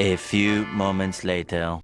A few moments later.